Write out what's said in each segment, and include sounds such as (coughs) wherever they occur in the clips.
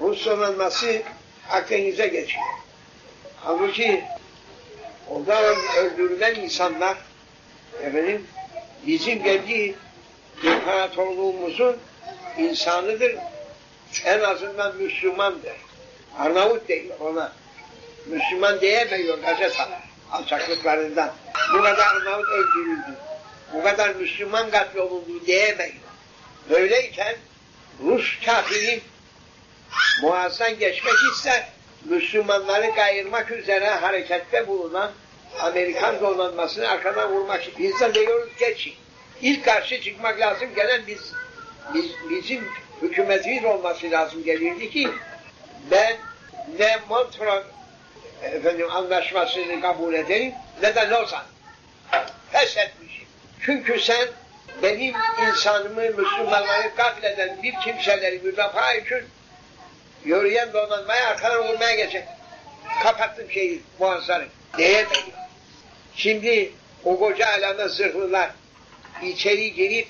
Rus donanması Akdeniz'e geçiyor. Halbuki orada öldürülen insanlar efendim bizim kendi imparatorluğumuzun insanıdır. En azından Müslümandır. Arnavut değil ona. Müslüman diyemiyor gazeteler alçaklıklarından. Bu kadar Arnavut öldürüldü. Bu kadar Müslüman katlolundu diyemiyor. Böyleyken Rus kafiri Boğaz'dan geçmek ister. Müslümanları kayırmak üzere harekette bulunan Amerikan donanmasını arkadan vurmak için. Biz de diyoruz geçin. İlk karşı çıkmak lazım gelen biz, biz bizim hükümetimiz olması lazım gelirdi ki ben ne Montreux efendim anlaşmasını kabul ederim ne de Lozan. Pes etmişim. Çünkü sen benim insanımı, Müslümanları katleden bir kimseleri müdafaa için yürüyen donanmaya arkadan vurmaya geçecek. Kapattım şeyi, boğazları. Diyemedim. Şimdi o koca alanda zırhlılar içeri girip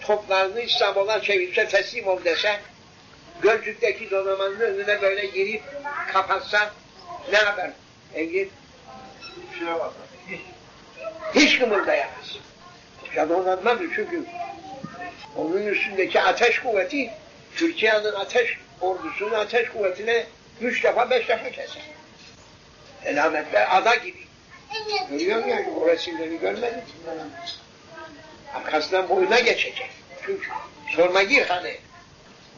toplarını İstanbul'a çevirse teslim ol dese Gölcük'teki donanmanın önüne böyle girip kapatsa ne haber? Engin? Bir şey var. Hiç kımıldayamaz. Ya donanmadır çünkü onun üstündeki ateş kuvveti Türkiye'nin ateş ordusunun ateş kuvvetine üç defa beş defa keser. Elametler ada gibi. Görüyor musun o resimleri görmedin mi? Arkasından boyuna geçecek. Çünkü sorma gir hani.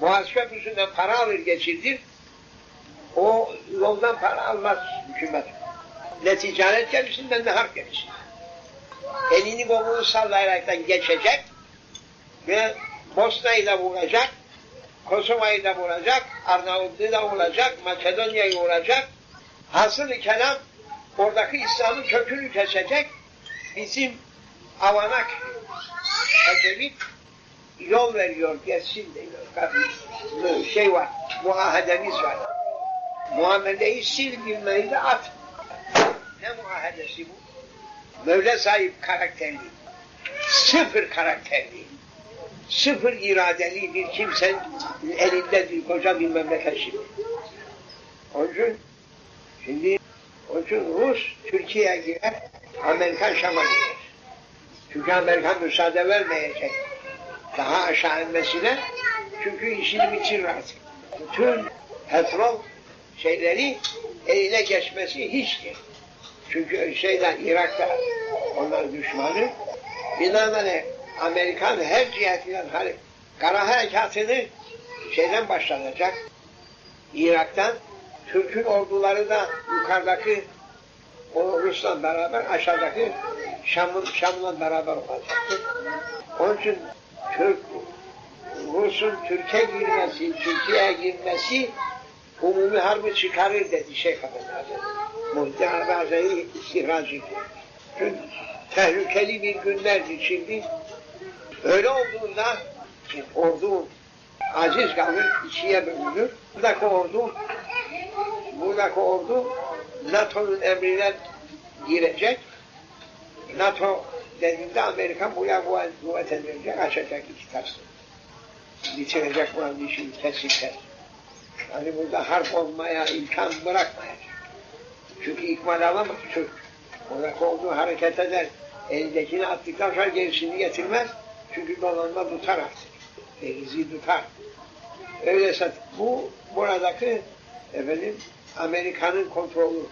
Boğaz Köprüsü'nden para alır geçirdir. O yoldan para almaz hükümet. Ne ticaret gemisinden ne harp gemisinden. Elini kolunu sallayaraktan geçecek ve Bosna'yı da vuracak, Kosova'yı da vuracak, Arnavutluğu da vuracak, Makedonya'yı vuracak. Hasılı kelam oradaki İslam'ın kökünü kesecek. Bizim avanak Ecevit yol veriyor, geçsin diyor. Şey var, muahedemiz var. Muameleyi sil bilmeyi de at. Ne muahedesi bu? Mevle sahip karakterli, sıfır karakterli, sıfır iradeli bir kimsenin elinde bir koca bir memleket şimdi. Onun şimdi, onun Rus Türkiye'ye girer, Amerikan Şam'a girer. Çünkü Amerikan müsaade vermeyecek daha aşağı inmesine. Çünkü işini bitirir artık. Bütün petrol şeyleri eline geçmesi hiçtir. Çünkü şeyden Irak'ta onlar düşmanı. Binaenaleyh Amerikan her cihetinden hani kara harekatını şeyden başlanacak. Irak'tan Türk'ün orduları da yukarıdaki o Rus'la beraber aşağıdaki Şam'ın Şam'la beraber olacaktır. Onun için Türk Rus'un Türkiye girmesi, Türkiye'ye girmesi umumi harbi çıkarır dedi Şeyh Efendi Hazretleri. Muhtemelen Hazretleri istihracı. Çünkü tehlikeli bir günlerdi şimdi. Öyle olduğunda ordu aciz kalır, ikiye bölünür. Buradaki ordu buradaki ordu NATO'nun emrine girecek. NATO dediğinde Amerika buraya kuvvet edilecek, açacak iki tarafı. Bitirecek buranın işini kesinlikle. Yani burada harp olmaya imkan bırakmayacak. Çünkü ikmal alamaz Türk. Oradaki olduğu hareket eder. Elindekini attıktan sonra gerisini getirmez. Çünkü donanma tutar artık. Denizi tutar. Öyleyse bu buradaki efendim Amerika'nın kontrolü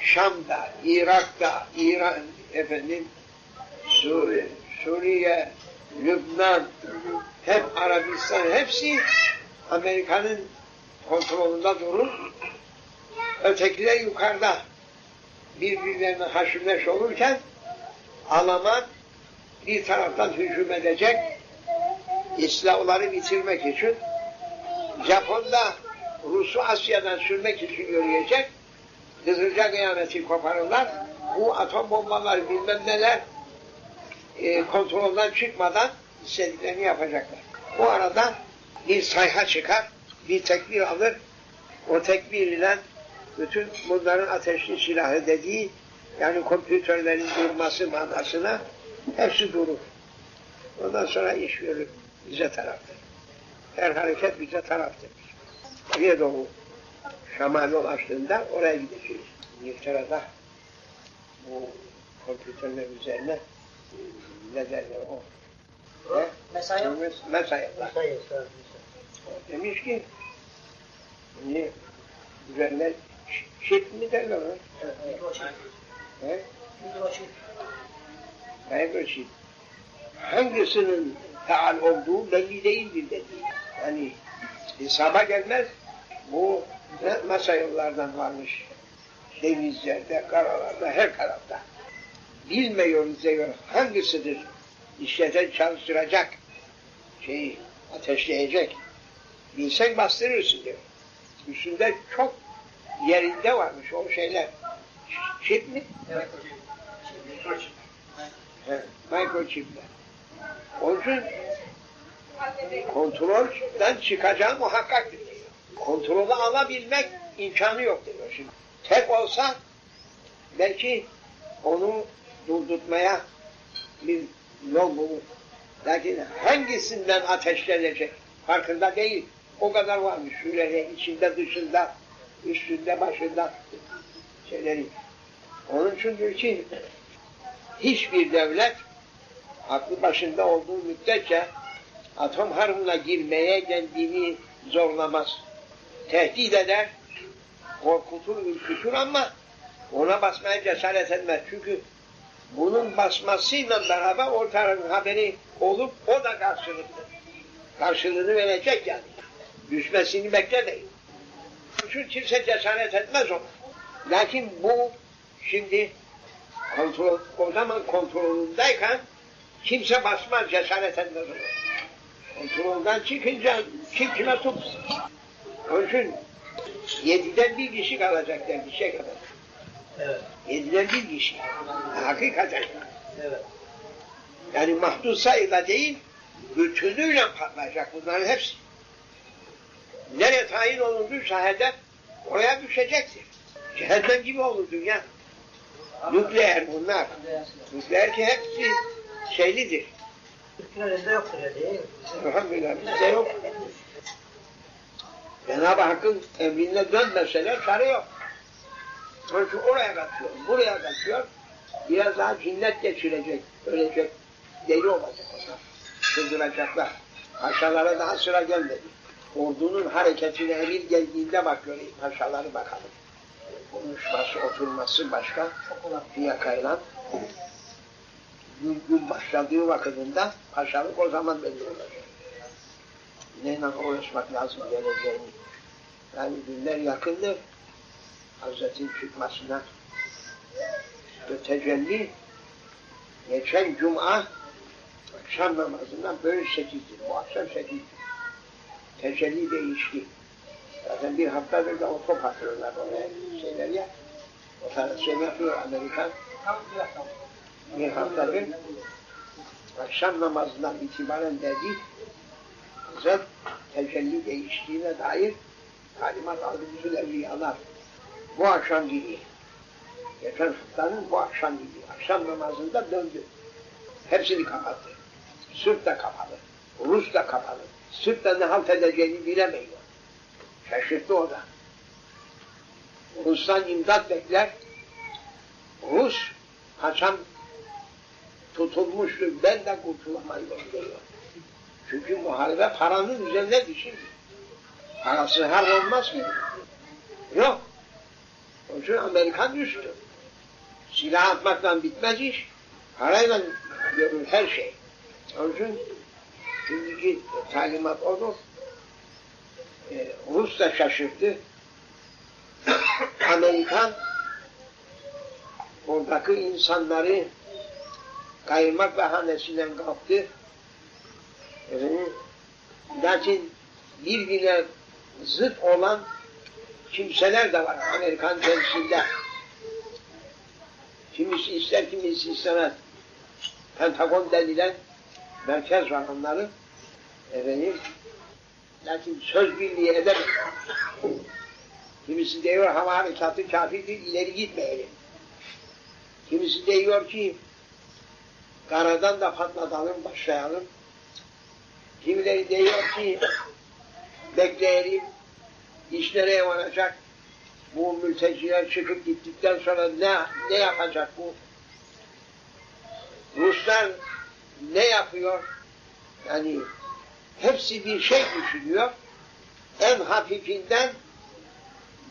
Şam'da, Irak'ta, İran efendim Suriye, Suriye, Lübnan, hep Arabistan hepsi Amerika'nın kontrolünde durur. Ötekiler yukarıda birbirlerine haşimleş olurken Alman bir taraftan hücum edecek İslamları bitirmek için Japon da Rus'u Asya'dan sürmek için yürüyecek. Hızırca kıyameti koparırlar. Bu atom bombaları bilmem neler e, kontrolden çıkmadan istediklerini yapacaklar. Bu arada bir sayha çıkar, bir tekbir alır, o tekbir ile bütün bunların ateşli silahı dediği yani kompütörlerin durması manasına hepsi durur. Ondan sonra iş yürür bize taraftır. Her hareket bize taraftır. Oraya doğru Şam'a yol açtığında oraya gideceğiz. İngiltere'de bu kompüterler üzerine ne derler o? Ne? Mesai Mesai. Mesai Demiş ki niye üzerine ş- şit mi derler ona? Evet. He? Mikroçip. Microchip. Hangisinin faal olduğu belli değildir dedi. Yani hesaba gelmez. Bu ne varmış. Denizlerde, karalarda, her tarafta. Bilmiyoruz diyor hangisidir işleten çalıştıracak şeyi ateşleyecek. Bilsen bastırırsın diyor. Üstünde çok yerinde varmış o şeyler. Çip mi? Evet. Mikroçip. He, microchipler. Onun için kontrolden çıkacağı muhakkaktır diyor. Kontrolü alabilmek imkanı yok diyor şimdi. Tek olsa belki onu durdurtmaya bir yol bulur. Lakin hangisinden ateşlenecek farkında değil. O kadar varmış şöyle içinde dışında üstünde başında şeyleri. Onun için diyor ki hiçbir devlet aklı başında olduğu müddetçe atom harbına girmeye kendini zorlamaz. Tehdit eder, korkutur, ürkütür ama ona basmaya cesaret etmez. Çünkü bunun basmasıyla beraber ortaların haberi olup o da karşılıklı. Karşılığını verecek yani. Düşmesini beklemeyin. Çünkü kimse cesaret etmez ona. Lakin bu şimdi kontrol, o zaman kontrolündeyken kimse basmaz, cesaret etmez. Kontrolden çıkınca kim kime tut. Onun için yediden bir kişi kalacak der bir şey kadar. Evet. Yediden bir kişi. Hakikaten. Evet. Yani mahdut sayıyla değil, bütünüyle patlayacak bunların hepsi. Nereye tayin olunduysa hedef, oraya düşecektir. Cehennem gibi olur dünya. Nükleer bunlar. Nükleer ki hepsi şeylidir. Türklerimizde yoktur ya değil mi? Elhamdülillah bizde yok. Cenab-ı Hakk'ın emrine dönmeseler çare yok. Onun için oraya kaçıyor, buraya kaçıyor. Biraz daha cinnet geçirecek, ölecek. Deli olacak onlar. Çıldıracaklar. Paşalara daha sıra gelmedi. Ordunun hareketine emir geldiğinde bak göreyim paşaları bakalım. Konuşması, oturması başka. Fiyakayla. Gün, gün başladığı vakitinde paşalık o zaman belli olacak. Neyle uğraşmak lazım geleceğini. Yani günler yakındır. Hazretin çıkmasına ve tecelli geçen cuma akşam namazından böyle sekizdir. Bu akşam sekizdir. Tecelli değişti. Zaten bir haftadır da o top atıyorlar oraya şeyler ya. O tarz şey yapıyor Amerikan. Bir haftadır akşam namazından itibaren dedi Hazret tecelli değiştiğine dair talimat aldı bütün evliyalar. Bu akşam gibi. Geçen haftanın bu akşam gibi. Akşam namazında döndü. Hepsini kapattı. Sırp da kapalı. Rus da kapalı. Sırp da ne halt edeceğini bilemiyor. Şaşırttı o da. Rus'tan imdat bekler. Rus Hasan tutulmuştu. Ben de kurtulamayım diyor. Çünkü muharebe paranın üzerindedir şimdi. Parası har olmaz ki. Yok. Onun için Amerikan düştü. Silah atmakla bitmez iş. Parayla görür her şey. Onun için şimdiki talimat odur. Ee, Rus da şaşırdı. Amerikan oradaki insanları kayırmak bahanesinden kalktı. Efendim, lakin birbirine zıt olan kimseler de var Amerikan temsilde. Kimisi ister, kimisi istemez. Pentagon denilen merkez var onların. Efendim, lakin söz birliği edemez. Kimisi diyor hava harekatı kafidir, ileri gitmeyelim. Kimisi diyor ki karadan da patlatalım, başlayalım. Kimileri diyor ki bekleyelim, İş nereye varacak? Bu mülteciler çıkıp gittikten sonra ne, ne yapacak bu? Ruslar ne yapıyor? Yani hepsi bir şey düşünüyor. En hafifinden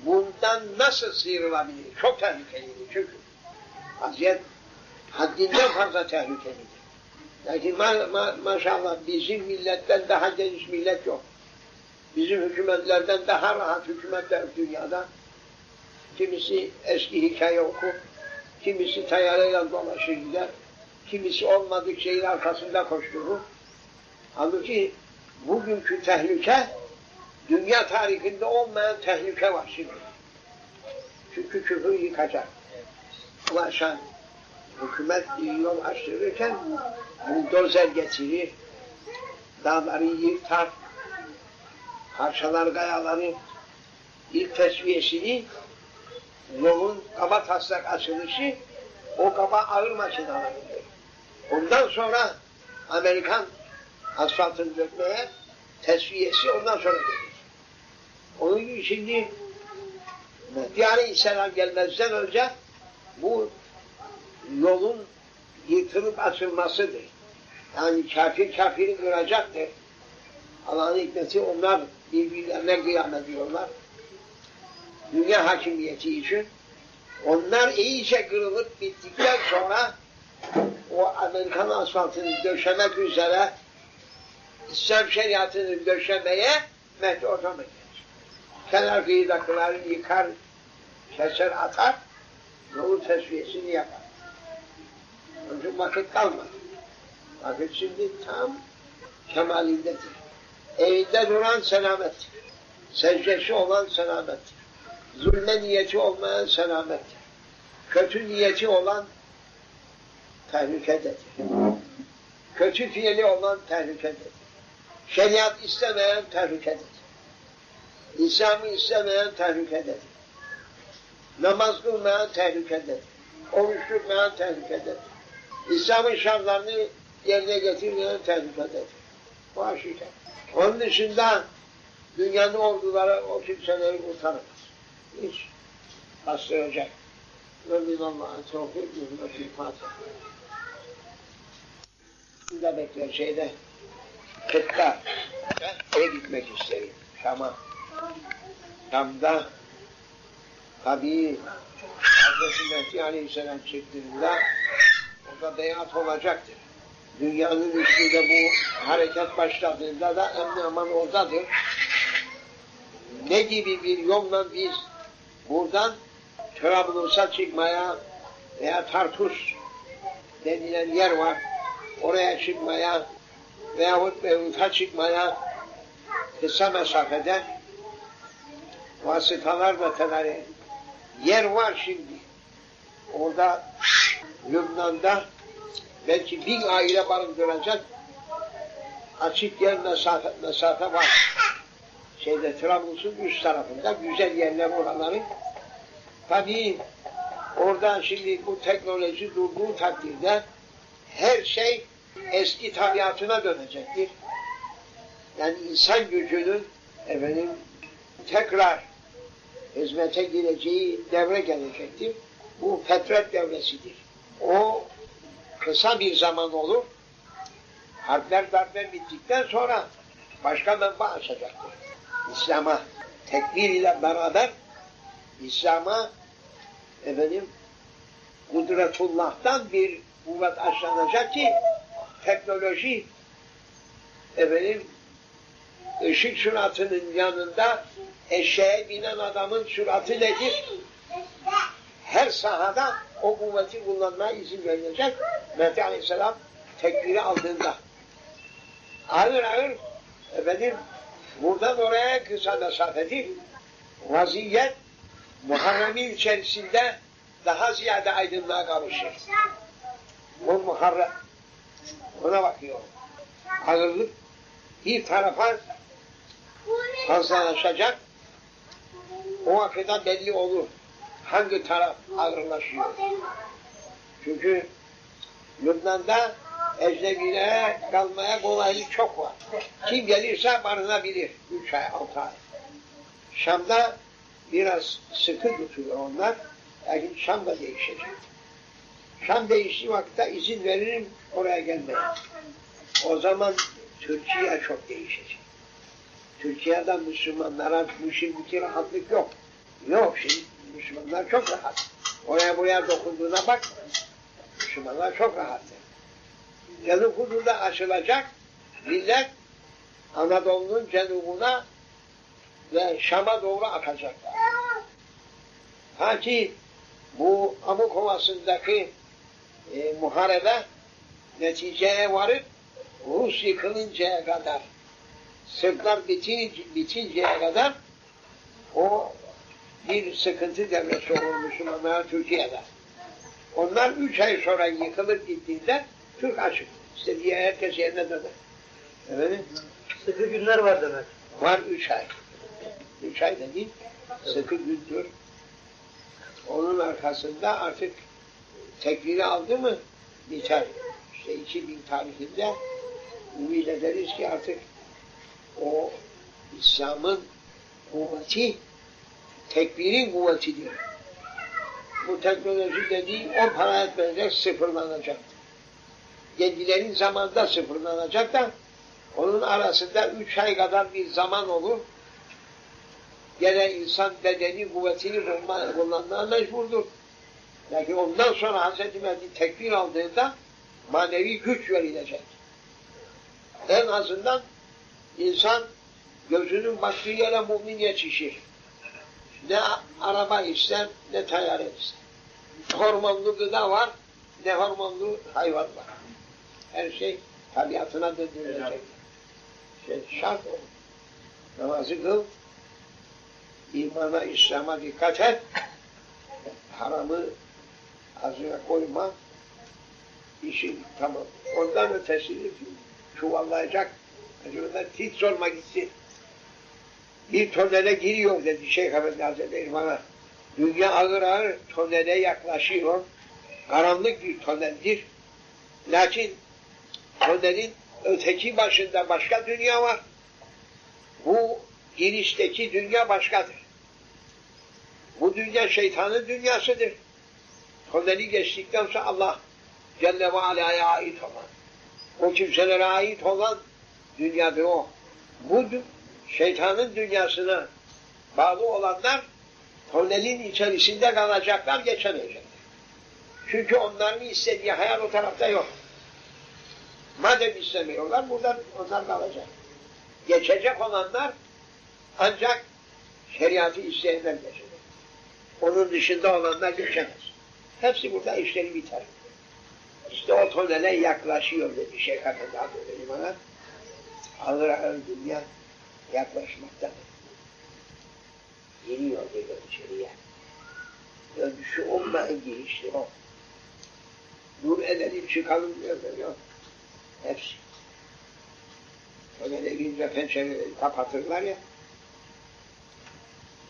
bundan nasıl sıyrılabilir? Çok tehlikelidir çünkü. Vaziyet haddinden fazla tehlikelidir. Lakin ma ma maşallah bizim milletten daha geniş millet yok. Bizim hükümetlerden daha rahat hükümetler dünyada. Kimisi eski hikaye okur, kimisi tayyarıyla dolaşır gider, kimisi olmadık şeyin arkasında koşturur. Halbuki bugünkü tehlike, dünya tarihinde olmayan tehlike var şimdi. Çünkü küfür yıkacak. Ulaşan hükümet yol açtırırken buldozer getirir, dağları yıktar, parçalar kayaları ilk tesviyesini yolun kaba taslak açılışı o kaba ağır makinalarıdır. Ondan sonra Amerikan asfaltını dökmeye tesviyesi ondan sonra gelir. Onun için şimdi Mehdi Aleyhisselam gelmezden önce bu yolun yıkılıp açılmasıdır. Yani kafir kafiri kıracaktır. Allah'ın hikmeti onlar birbirlerine kıyam ediyorlar. Dünya hakimiyeti için. Onlar iyice kırılıp bittikten sonra o Amerikan asfaltını döşemek üzere İslam şeriatını döşemeye ortama gelir. Kenar kıyıdakileri yıkar, keser atar, yolun tesviyesini yapar. Onun için vakit kalmadı. Vakit şimdi tam kemalindedir. Evinde duran selamettir. Secdesi olan selamettir. Zulme niyeti olmayan selamettir. Kötü niyeti olan tehlikededir. Kötü fiili olan tehlikededir. Şeriat istemeyen tehlikededir. İslam'ı istemeyen tehlikededir. Namaz kılmayan tehlikededir. Oruç tutmayan tehlikededir. İslam'ın şartlarını yerine getirmeyen tehlikededir. Bu aşikar. Onun dışında dünyanın orduları o kimseleri kurtaramaz. Hiç bastıracak. Rabbim Allah'a tevfik hürmeti Fatiha. Burada bekler şeyde Kıtta eve gitmek isterim. Şam'a. Şam'da tabii Hazreti Mehdi Aleyhisselam çıktığında orada beyat olacaktır. Dünyanın üstünde bu hareket başladığında da emni aman oradadır. Ne gibi bir yolla biz buradan Trablus'a çıkmaya veya Tartus denilen yer var. Oraya çıkmaya veyahut Beyrut'a çıkmaya kısa mesafede vasıtalar ve tedarik yer var şimdi. Orada Lübnan'da belki bin aile barındıracak açık yer mesafe, mesafe var. Şeyde Trablus'un üst tarafında güzel yerler oraları. Tabii orada şimdi bu teknoloji durduğu takdirde her şey eski tabiatına dönecektir. Yani insan gücünün efendim tekrar hizmete gireceği devre gelecektir. Bu fetret devresidir. O kısa bir zaman olur. Harpler darbe bittikten sonra başka menba açacaktır. İslam'a tekbir ile beraber İslam'a efendim kudretullah'tan bir kuvvet aşlanacak ki teknoloji efendim ışık süratının yanında eşeğe binen adamın süratı nedir? Her sahada o kuvveti kullanmaya izin verilecek. Mehdi Aleyhisselam tekbiri aldığında. Ağır ağır efendim buradan oraya kısa mesafedir. Vaziyet Muharrem'in içerisinde daha ziyade aydınlığa kavuşur. Bu Muharrem ona bakıyor. Ağırlık bir tarafa fazlalaşacak. O vakitte belli olur. Hangi taraf ağırlaşıyor. Çünkü Lübnan'da ecnebilere kalmaya kolaylık çok var. Kim gelirse barınabilir. Üç ay, altı ay. Şam'da biraz sıkı tutuyor onlar. Lakin Şam da değişecek. Şam değiştiği vakitte izin veririm oraya gelmeye. O zaman Türkiye çok değişecek. Türkiye'de Müslümanlara bu şimdiki rahatlık yok. Yok şimdi Müslümanlar çok rahat. Oraya buraya dokunduğuna bak. Müslümanlar çok rahat. Cenub hudurda açılacak. Millet Anadolu'nun cenubuna ve Şam'a doğru akacaklar. Ha ki bu Amuk Ovası'ndaki e, muharebe neticeye varıp Rus yıkılıncaya kadar Sırplar bitin, bitinceye kadar o bir sıkıntı devresi olur Müslümanlara Türkiye'de. Onlar üç ay sonra yıkılıp gittiğinde Türk açık. İşte diye herkes yerine döner. Evet. Sıkı günler var demek. Var üç ay. Üç ay da değil, sıkı gündür. Onun arkasında artık tekbiri aldı mı biter. İşte 2000 tarihinde ümit ederiz ki artık o İslam'ın kuvveti tekbirin kuvvetidir. Bu teknoloji dediği on para etmeyecek sıfırlanacak. Kendilerin zamanında sıfırlanacak da onun arasında üç ay kadar bir zaman olur. Gene insan bedeni kuvvetini kullanmaya mecburdur. Lakin ondan sonra Hz. Mehdi tekbir aldığında manevi güç verilecek. En azından insan gözünün baktığı yere mümin yetişir. Ne araba ister, ne tayyare ister. Hormonlu gıda var, ne hormonlu hayvan var. Her şey tabiatına döndürülecek. Şey, şart o. Namazı kıl, imana, İslam'a dikkat et, haramı ağzına koyma, işin tamam. Ondan ötesini çuvallayacak, acaba hiç sorma gitsin. Bir tonele giriyor dedi Şeyh Efendi Hazretleri bana. Dünya ağır ağır tonele yaklaşıyor. Karanlık bir toneldir. Lakin tonelin öteki başında başka dünya var. Bu girişteki dünya başkadır. Bu dünya şeytanın dünyasıdır. Toneli geçtikten sonra Allah Celle ve Ala'ya ait olan, o kimselere ait olan dünyadır o. Bu şeytanın dünyasına bağlı olanlar tonelin içerisinde kalacaklar, geçemeyecekler. Çünkü onların istediği hayal o tarafta yok. Madem istemiyorlar, buradan onlar kalacak. Geçecek olanlar ancak şeriatı isteyenler geçecek. Onun dışında olanlar geçemez. Hepsi burada işleri biter. İşte o tonele yaklaşıyor dedi Şeyh Efendi Hazretleri bana. Ağır ağır dünya yaklaşmaktadır. Giriyor diyor içeriye. Dönüşü olmayan girişti o. Dur edelim çıkalım diyor. Yok. Hepsi. Tonele girince pencereleri kapatırlar ya.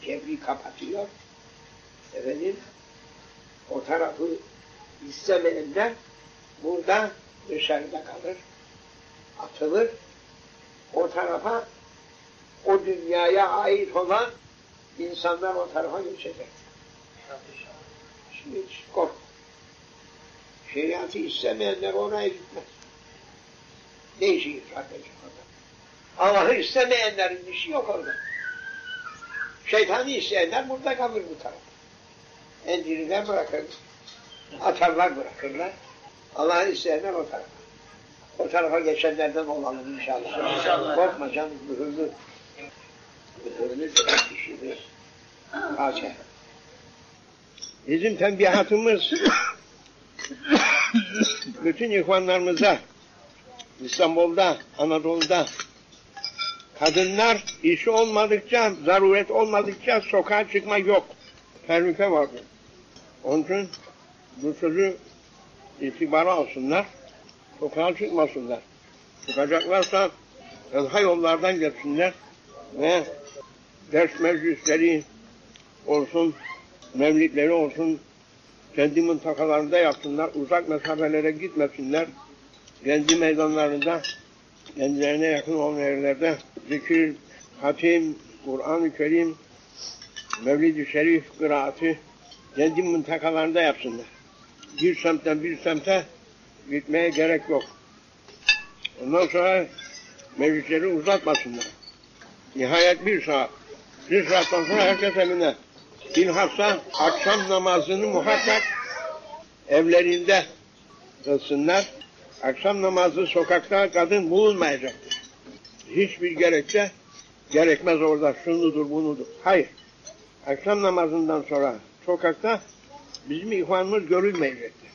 Cebri kapatıyor. Efendim o tarafı istemeyenler burada dışarıda kalır. Atılır. O tarafa o dünyaya ait olan insanlar o tarafa geçecek. Şimdi hiç kork. Şeriatı istemeyenler oraya gitmez. Ne işi kardeşim orada? Allah'ı istemeyenlerin işi yok orada. Şeytanı isteyenler burada kalır bu tarafa. Endiriler bırakır. Atarlar bırakırlar. Allah'ı isteyenler o tarafa. O tarafa geçenlerden olalım inşallah. İnşallah. Korkma canım, mühürlü. Mühürlü kişidir. Fatiha. Bizim tembihatımız (coughs) bütün ihvanlarımıza İstanbul'da, Anadolu'da kadınlar işi olmadıkça, zaruret olmadıkça sokağa çıkma yok. Tehlike vardır. Onun için bu sözü itibara alsınlar, sokağa çıkmasınlar. Çıkacaklarsa tenha yollardan geçsinler ve ders meclisleri olsun, mevlidleri olsun, kendi mıntıkalarında yapsınlar, uzak mesafelere gitmesinler, kendi meydanlarında, kendilerine yakın olan yerlerde zikir, hatim, Kur'an-ı Kerim, Mevlid-i Şerif kıraati kendi mıntıkalarında yapsınlar. Bir semtten bir semte gitmeye gerek yok. Ondan sonra meclisleri uzatmasınlar. Nihayet bir saat. Bir saatten sonra herkes evine. Bilhassa akşam namazını muhakkak evlerinde kılsınlar. Akşam namazı sokakta kadın bulunmayacaktır. Hiçbir gerekçe gerekmez orada şunudur bunudur. Hayır. Akşam namazından sonra sokakta bizim ihvanımız görülmeyecektir.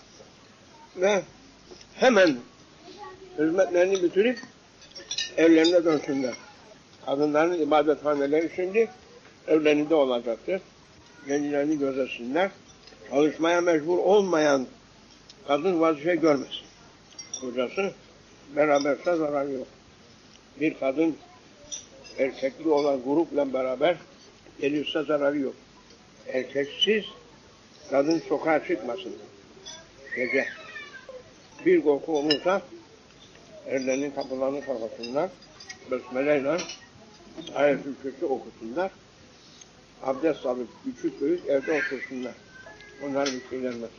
Ve hemen hizmetlerini bitirip evlerine dönsünler. Kadınların ibadethaneleri şimdi evlerinde olacaktır. Kendilerini gözetsinler. Çalışmaya mecbur olmayan kadın vazife görmesin. Kocası beraberse zararı yok. Bir kadın erkekli olan grupla beraber gelirse zararı yok. Erkeksiz kadın sokağa çıkmasın. Gece. Bir korku olursa evlerinin kapılarını kapatsınlar. Besmeleyle ayet-ül kürsi okusunlar. Abdest alıp küçük büyük evde otursunlar. Onlar bir şey gelmez.